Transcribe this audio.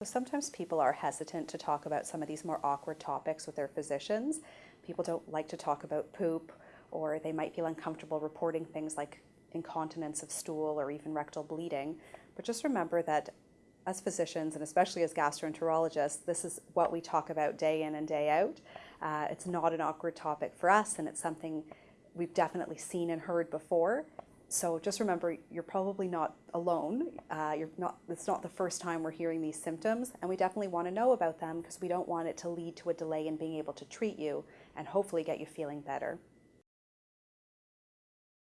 So sometimes people are hesitant to talk about some of these more awkward topics with their physicians. People don't like to talk about poop, or they might feel uncomfortable reporting things like incontinence of stool or even rectal bleeding. But just remember that as physicians, and especially as gastroenterologists, this is what we talk about day in and day out. Uh, it's not an awkward topic for us, and it's something we've definitely seen and heard before. So just remember, you're probably not alone. Uh, you're not. It's not the first time we're hearing these symptoms, and we definitely want to know about them because we don't want it to lead to a delay in being able to treat you and hopefully get you feeling better.